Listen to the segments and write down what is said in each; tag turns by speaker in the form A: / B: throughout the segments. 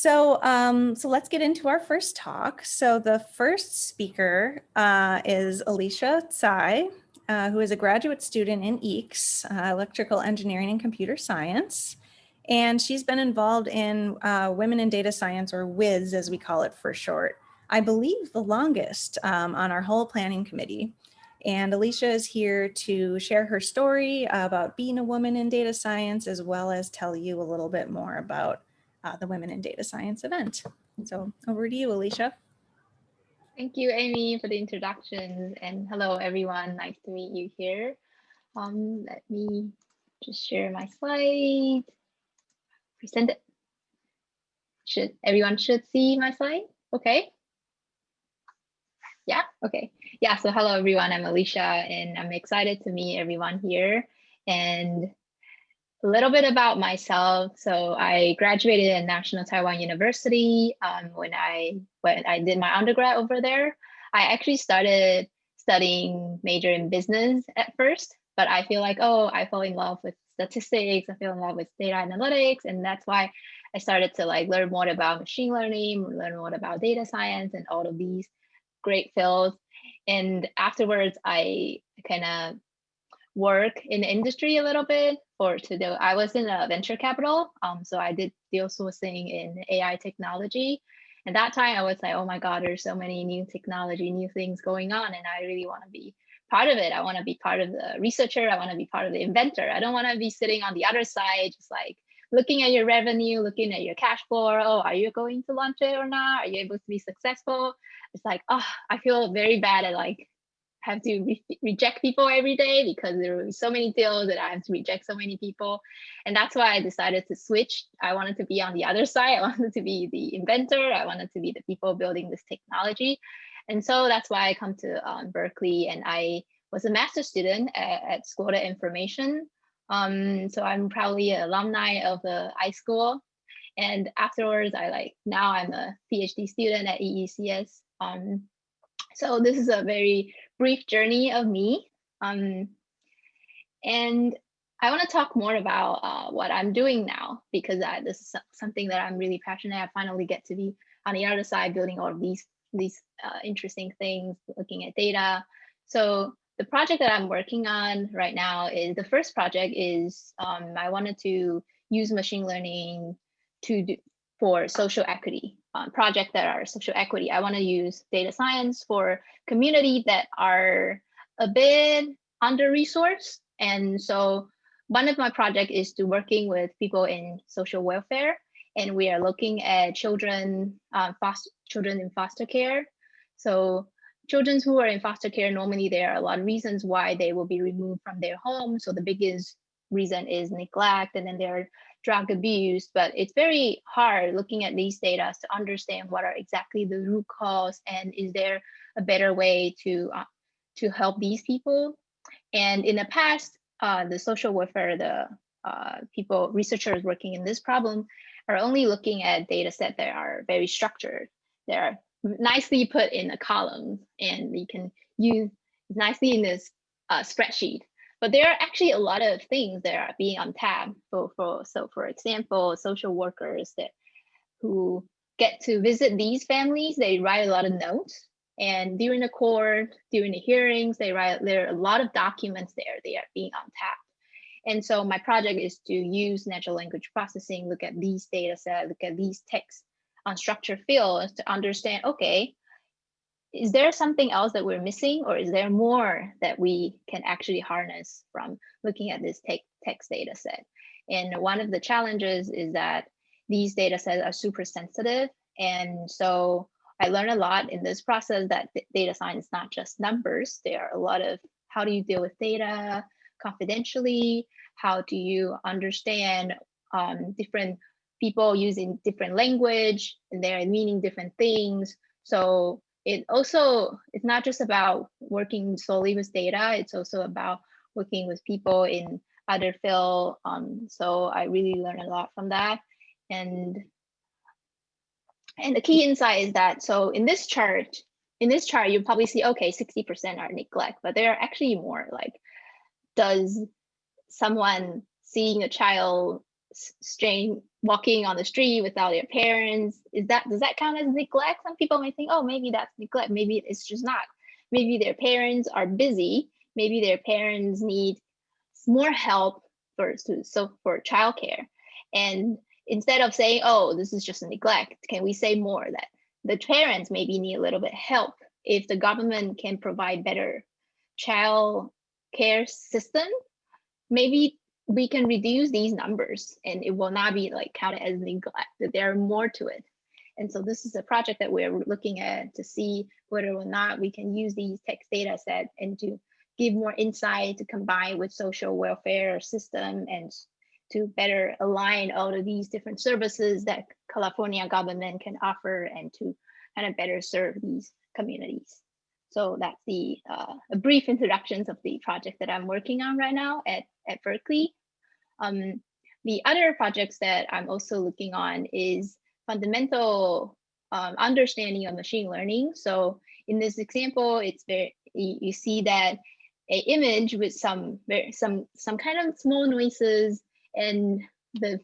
A: So, um, so let's get into our first talk. So the first speaker uh, is Alicia Tsai, uh, who is a graduate student in EECS, uh, Electrical Engineering and Computer Science. And she's been involved in uh, Women in Data Science, or WIDS as we call it for short, I believe the longest um, on our whole planning committee. And Alicia is here to share her story about being a woman in data science, as well as tell you a little bit more about uh, the Women in Data Science event. So over to you, Alicia.
B: Thank you, Amy, for the introduction. And hello, everyone. Nice to meet you here. Um, let me just share my slide. Present it. Should everyone should see my slide? Okay. Yeah, okay. Yeah, so hello everyone, I'm Alicia and I'm excited to meet everyone here. And a little bit about myself. So I graduated at National Taiwan University um, when I when I did my undergrad over there. I actually started studying major in business at first, but I feel like, oh, I fell in love with statistics, I fell in love with data analytics, and that's why I started to like learn more about machine learning, learn more about data science and all of these great fields. And afterwards, I kind of work in the industry a little bit for to do. I was in a venture capital, um, so I did deal sourcing in AI technology. And that time I was like, oh my God, there's so many new technology, new things going on, and I really want to be part of it. I want to be part of the researcher. I want to be part of the inventor. I don't want to be sitting on the other side, just like looking at your revenue, looking at your cash flow. Oh, are you going to launch it or not? Are you able to be successful? It's like, oh, I feel very bad at like have to re reject people every day because there were so many deals that I have to reject so many people. And that's why I decided to switch. I wanted to be on the other side. I wanted to be the inventor. I wanted to be the people building this technology. And so that's why I come to um, Berkeley and I was a master student at, at School of Information. Um, so I'm probably an alumni of the iSchool. And afterwards, I like, now I'm a PhD student at EECS. Um, so this is a very brief journey of me. Um, and I want to talk more about uh, what I'm doing now because uh, this is something that I'm really passionate. I finally get to be on the other side, building all of these these uh, interesting things, looking at data. So the project that I'm working on right now is the first project is um, I wanted to use machine learning to do for social equity um, project that are social equity. I want to use data science for community that are a bit under-resourced. And so one of my project is to working with people in social welfare. And we are looking at children, uh, children in foster care. So children who are in foster care, normally there are a lot of reasons why they will be removed from their home. So the biggest reason is neglect, and then there are drug abuse, but it's very hard looking at these data to understand what are exactly the root cause and is there a better way to uh, to help these people. And in the past, uh, the social welfare, the uh, people, researchers working in this problem are only looking at data set that are very structured. They're nicely put in a column and you can use nicely in this uh, spreadsheet but there are actually a lot of things that are being untapped for, for so for example, social workers that who get to visit these families, they write a lot of notes. And during the court, during the hearings, they write there are a lot of documents there, they are being untapped. And so my project is to use natural language processing, look at these data sets, look at these texts on unstructured fields to understand, okay, is there something else that we're missing or is there more that we can actually harness from looking at this text data set? And one of the challenges is that these data sets are super sensitive. And so I learned a lot in this process that data science is not just numbers. There are a lot of how do you deal with data confidentially? How do you understand um, different people using different language and they're meaning different things? So it also it's not just about working solely with data it's also about working with people in other field um, so i really learned a lot from that. And and the key insight is that so in this chart in this chart you probably see okay 60 percent are neglect but there are actually more like does someone seeing a child strain walking on the street without their parents. Is that does that count as neglect? Some people may think oh maybe that's neglect. Maybe it's just not. Maybe their parents are busy. Maybe their parents need more help for so for childcare. And instead of saying oh this is just a neglect can we say more that the parents maybe need a little bit help if the government can provide better child care system? Maybe we can reduce these numbers and it will not be like counted as neglect, that there are more to it. And so this is a project that we're looking at to see whether or not we can use these text data set and to give more insight to combine with social welfare system and to better align all of these different services that California government can offer and to kind of better serve these communities. So that's the uh, a brief introductions of the project that I'm working on right now at, at Berkeley. Um, the other projects that I'm also looking on is fundamental um, understanding of machine learning. So in this example, it's very you, see that a image with some some some kind of small noises and the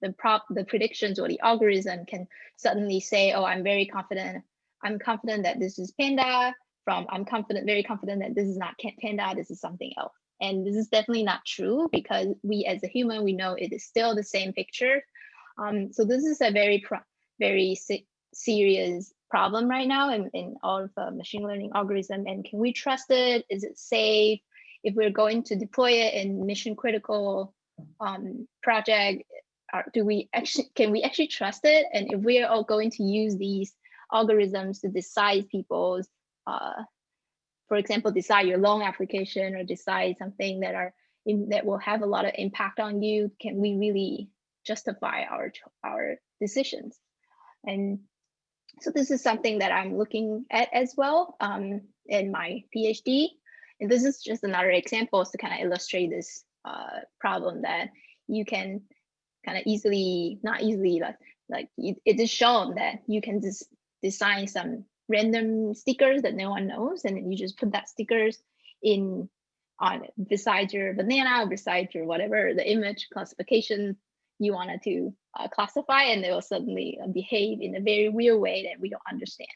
B: the prop the predictions or the algorithm can suddenly say, oh, I'm very confident. I'm confident that this is panda from I'm confident, very confident that this is not panda, this is something else. And this is definitely not true because we as a human, we know it is still the same picture. Um, so this is a very, very serious problem right now in, in all of the machine learning algorithm. And can we trust it? Is it safe? If we're going to deploy it in mission critical um, project, are, do we actually, can we actually trust it? And if we are all going to use these algorithms to decide people's uh, for example, decide your loan application or decide something that are in, that will have a lot of impact on you, can we really justify our our decisions? And so this is something that I'm looking at as well um, in my PhD. And this is just another example to kind of illustrate this uh, problem that you can kind of easily, not easily, like, like it is shown that you can just design some random stickers that no one knows and you just put that stickers in on beside your banana beside your whatever the image classification you wanted to uh, classify and they will suddenly uh, behave in a very weird way that we don't understand.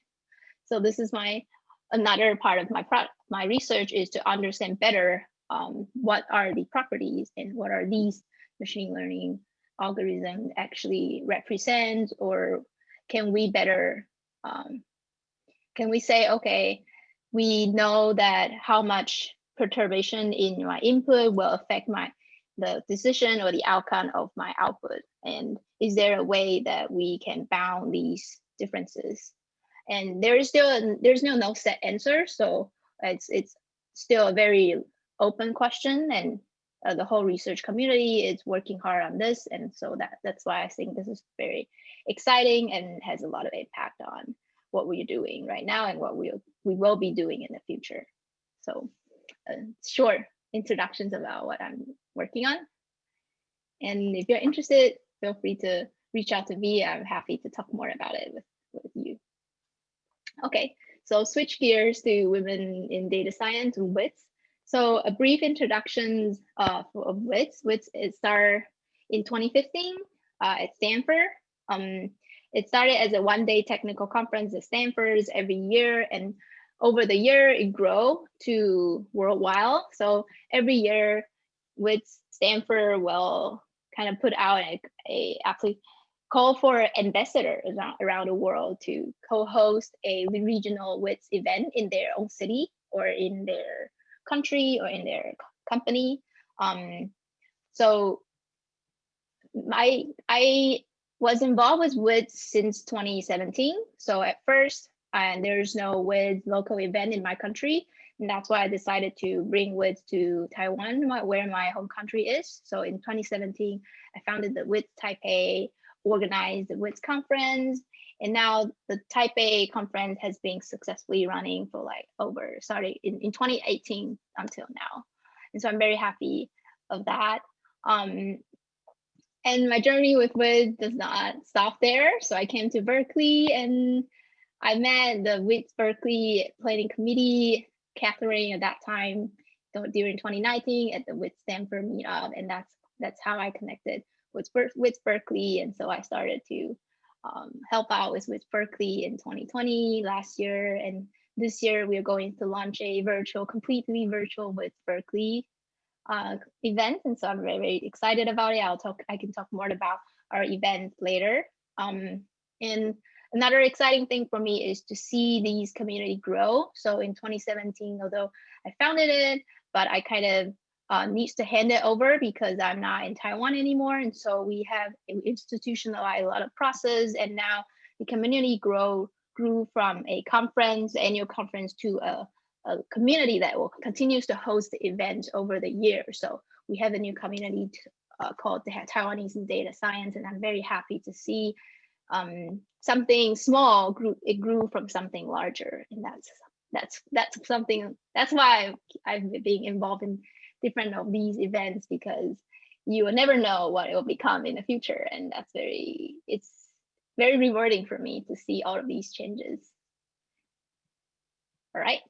B: So this is my another part of my product my research is to understand better um, what are the properties and what are these machine learning algorithms actually represent or can we better um, can we say, okay, we know that how much perturbation in my input will affect my the decision or the outcome of my output? And is there a way that we can bound these differences? And there is still there's no no set answer, so it's it's still a very open question, and uh, the whole research community is working hard on this, and so that that's why I think this is very exciting and has a lot of impact on what we're doing right now and what we'll, we will be doing in the future. So uh, short introductions about what I'm working on. And if you're interested, feel free to reach out to me. I'm happy to talk more about it with, with you. Okay, so switch gears to women in data science, WIDS. So a brief introduction uh, of WIDS. WIDS it started in 2015 uh, at Stanford. Um, it started as a one-day technical conference at Stanford every year, and over the year it grew to worldwide. So every year, WIDS Stanford will kind of put out a, a actually call for ambassadors around, around the world to co-host a regional WIDS event in their own city or in their country or in their company. Um, so I I was involved with WIDS since 2017. So at first, and there's no WIDS local event in my country. And that's why I decided to bring WIDS to Taiwan, where my home country is. So in 2017, I founded the WIDS Taipei, organized the WIDS conference. And now the Taipei conference has been successfully running for like over, sorry, in, in 2018 until now. And so I'm very happy of that. Um, and my journey with WIDS does not stop there. So I came to Berkeley and I met the WIDS Berkeley Planning Committee, Catherine at that time during 2019 at the WIDS Stanford meetup. And that's that's how I connected with, with Berkeley. And so I started to um, help out with, with Berkeley in 2020 last year. And this year we're going to launch a virtual, completely virtual WIDS Berkeley uh, event. And so I'm very, very excited about it. I'll talk, I can talk more about our event later. Um, and another exciting thing for me is to see these community grow. So in 2017, although I founded it, but I kind of uh, needs to hand it over because I'm not in Taiwan anymore. And so we have institutionalized a lot of process and now the community grow grew from a conference, annual conference to a, a community that will continues to host the event over the year. So we have a new community uh, called the Taiwanese in Data Science, and I'm very happy to see um, something small grew. It grew from something larger, and that's that's that's something. That's why I've been involved in different of these events because you will never know what it will become in the future, and that's very it's very rewarding for me to see all of these changes. All right,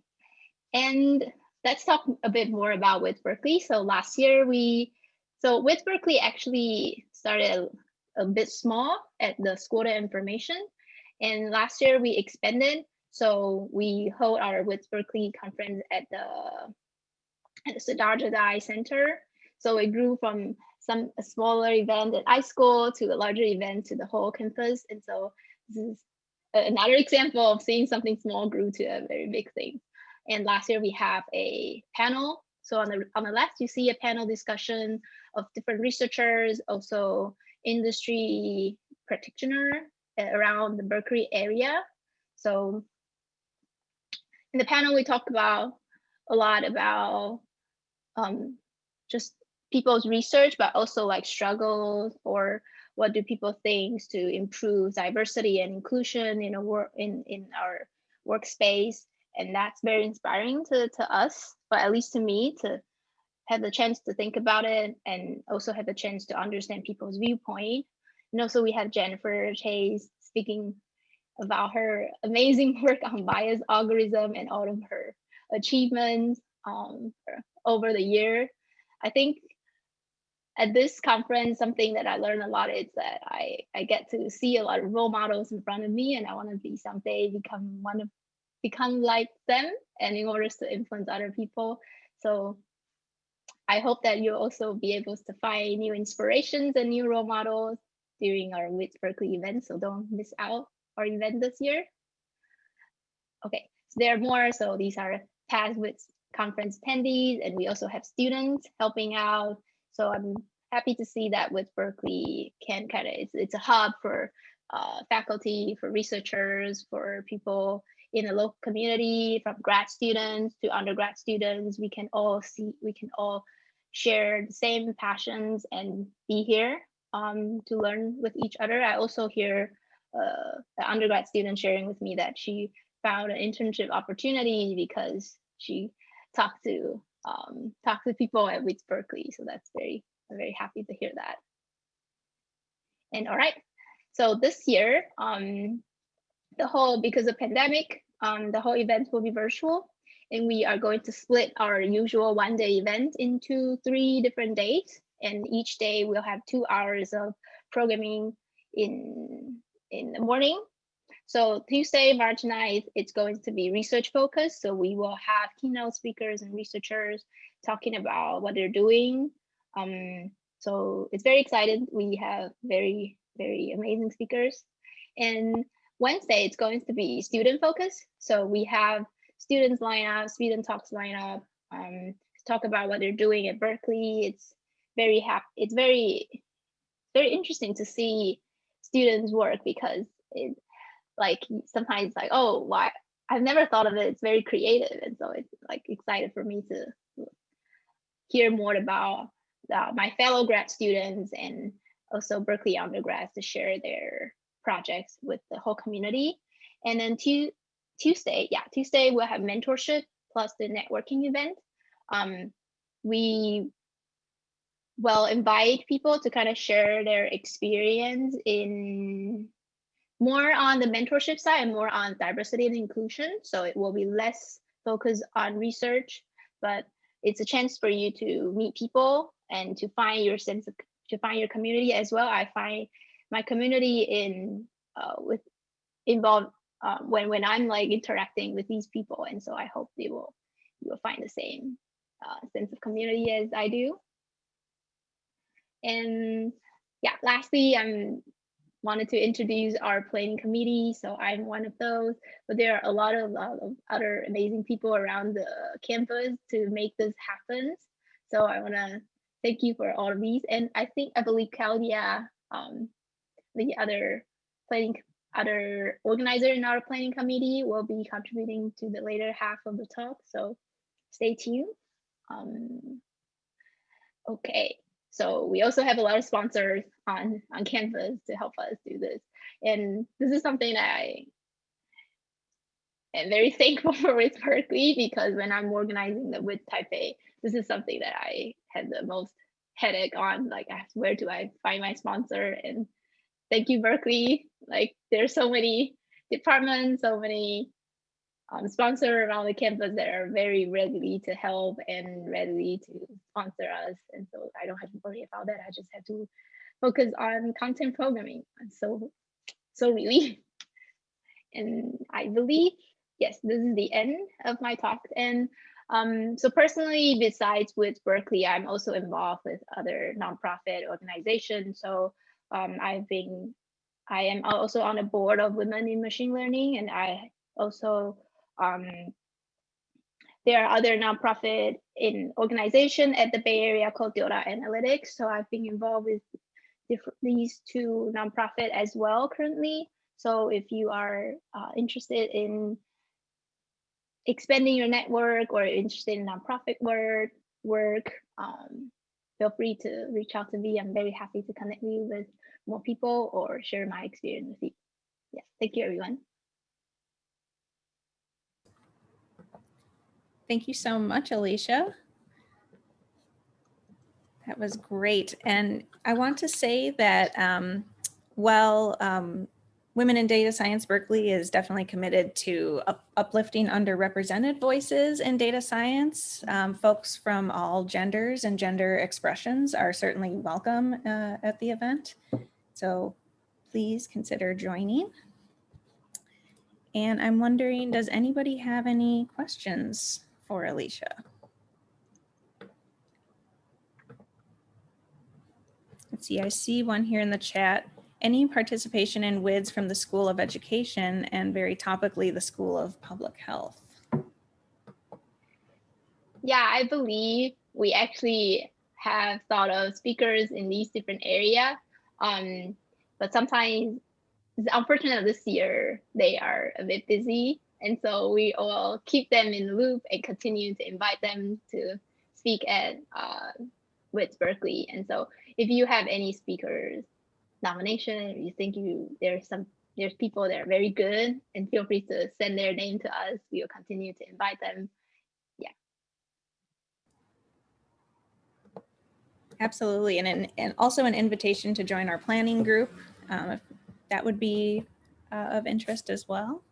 B: and let's talk a bit more about WIDS Berkeley. So last year we, so WIDS Berkeley actually started a, a bit small at the School of Information. And last year we expanded. So we hold our WIDS Berkeley conference at the, at the Siddhartha Dai Center. So it grew from some smaller event at iSchool to a larger event to the whole campus. And so this is another example of seeing something small grew to a very big thing. And last year we have a panel. So on the on the left, you see a panel discussion of different researchers, also industry practitioner around the Berkeley area. So in the panel, we talk about a lot about um, just people's research, but also like struggles or what do people think to improve diversity and inclusion in a work in in our workspace, and that's very inspiring to to us, but at least to me to have the chance to think about it and also have the chance to understand people's viewpoint. And also we have Jennifer Chayes speaking about her amazing work on bias algorithm and all of her achievements um, over the year. I think at this conference, something that I learned a lot is that I, I get to see a lot of role models in front of me and I want to be someday become one of become like them and in order to influence other people. So I hope that you'll also be able to find new inspirations and new role models during our WIDS Berkeley event. So don't miss out our event this year. Okay, so there are more. So these are past WIDS conference attendees, and we also have students helping out so I'm happy to see that WIDS Berkeley can kind of, it's, it's a hub for uh, faculty, for researchers, for people in the local community, from grad students to undergrad students, we can all see, we can all share the same passions and be here um, to learn with each other. I also hear uh, an undergrad student sharing with me that she found an internship opportunity because she talked to um, talk to people at WIDS Berkeley. So that's very, I'm very happy to hear that. And all right, so this year, um, the whole, because of pandemic, um, the whole event will be virtual and we are going to split our usual one day event into three different days. And each day we'll have two hours of programming in, in the morning so Tuesday, March 9th, it's going to be research focused. So we will have keynote speakers and researchers talking about what they're doing. Um, so it's very excited. We have very, very amazing speakers. And Wednesday, it's going to be student focused. So we have students line up, student talks line up, um, talk about what they're doing at Berkeley. It's very happy. It's very, very interesting to see students work because it, like sometimes like oh why I've never thought of it. It's very creative, and so it's like excited for me to hear more about uh, my fellow grad students and also Berkeley undergrads to share their projects with the whole community. And then Tuesday, yeah, Tuesday we'll have mentorship plus the networking event. Um, we will invite people to kind of share their experience in more on the mentorship side and more on diversity and inclusion. So it will be less focused on research, but it's a chance for you to meet people and to find your sense of to find your community as well. I find my community in uh, with involved uh, when when I'm like interacting with these people, and so I hope they will you will find the same uh, sense of community as I do. And yeah, lastly, I'm wanted to introduce our planning committee. So I'm one of those, but there are a lot of, lot of other amazing people around the campus to make this happen. So I want to thank you for all of these. And I think, I believe Claudia, um, the other planning, other organizer in our planning committee will be contributing to the later half of the talk. So stay tuned. Um, okay, so we also have a lot of sponsors on, on Canvas to help us do this. And this is something that I am very thankful for WIDS Berkeley because when I'm organizing the WIDS Taipei, this is something that I had the most headache on, like where do I find my sponsor? And thank you, Berkeley. Like there's so many departments, so many um, sponsor around the campus that are very ready to help and ready to sponsor us. And so I don't have to worry about that. I just have to focus on content programming. So, so really. And I believe, yes, this is the end of my talk. And um, so personally, besides WIDS Berkeley, I'm also involved with other nonprofit organizations. So um, I've been, I am also on the board of Women in Machine Learning, and I also um, there are other nonprofit in organization at the Bay Area called Deora Analytics. So I've been involved with these two nonprofit as well currently. So if you are uh, interested in expanding your network or interested in nonprofit work, work, um, feel free to reach out to me. I'm very happy to connect you with more people or share my experience with you. Yes, thank you everyone.
A: Thank you so much, Alicia. That was great. And I want to say that um, while um, Women in Data Science Berkeley is definitely committed to up uplifting underrepresented voices in data science, um, folks from all genders and gender expressions are certainly welcome uh, at the event. So please consider joining. And I'm wondering, does anybody have any questions for Alicia? Let's see, I see one here in the chat. Any participation in WIDS from the School of Education and very topically the School of Public Health?
B: Yeah, I believe we actually have thought of speakers in these different areas. Um, but sometimes, unfortunately this year, they are a bit busy. And so we will keep them in the loop and continue to invite them to speak at uh, WIDS Berkeley. And so if you have any speakers nomination, you think you there's some there's people that are very good and feel free to send their name to us. We will continue to invite them. Yeah.
A: Absolutely. And, an, and also an invitation to join our planning group. Um, if that would be uh, of interest as well.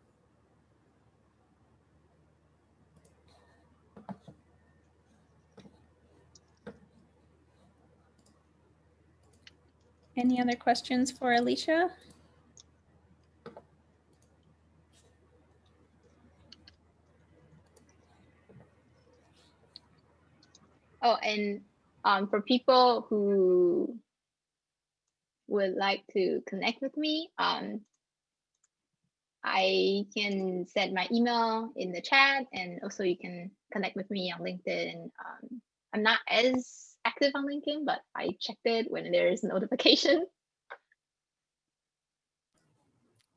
A: Any other questions for Alicia?
B: Oh, and um, for people who would like to connect with me, um, I can send my email in the chat and also you can connect with me on LinkedIn. Um, I'm not as active on LinkedIn, but I checked it when there is notification.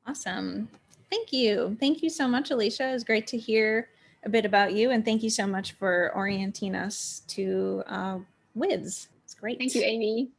A: Awesome. Thank you. Thank you so much, Alicia. It was great to hear a bit about you. And thank you so much for orienting us to uh, WIDS. It's great.
B: Thank you, Amy.